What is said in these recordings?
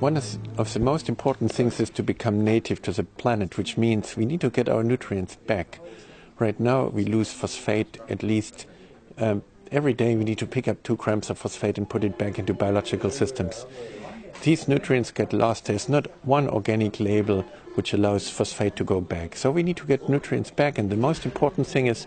one of the most important things is to become native to the planet, which means we need to get our nutrients back. Right now, we lose phosphate at least um, every day. We need to pick up two grams of phosphate and put it back into biological systems. These nutrients get lost. There's not one organic label which allows phosphate to go back. So we need to get nutrients back, and the most important thing is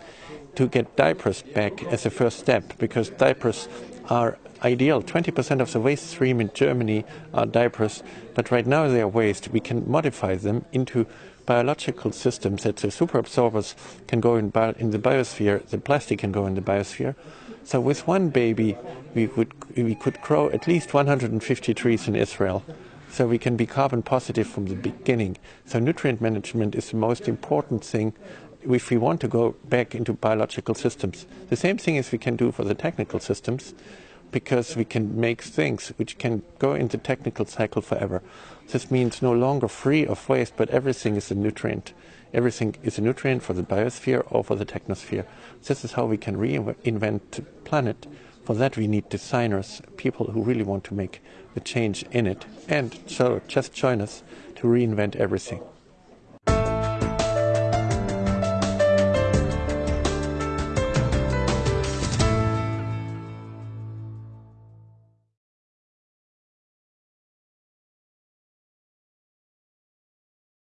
to get diapers back as a first step because diapers are ideal. 20% of the waste stream in Germany are diapers, but right now they are waste. We can modify them into biological systems that the superabsorbers can go in, bio- in the biosphere, the plastic can go in the biosphere. So with one baby, we would we could grow at least 150 trees in Israel. So we can be carbon positive from the beginning. So nutrient management is the most important thing if we want to go back into biological systems. The same thing as we can do for the technical systems because we can make things which can go in the technical cycle forever. This means no longer free of waste, but everything is a nutrient. Everything is a nutrient for the biosphere or for the technosphere. This is how we can reinvent the planet. For that, we need designers, people who really want to make the change in it. And so just join us to reinvent everything.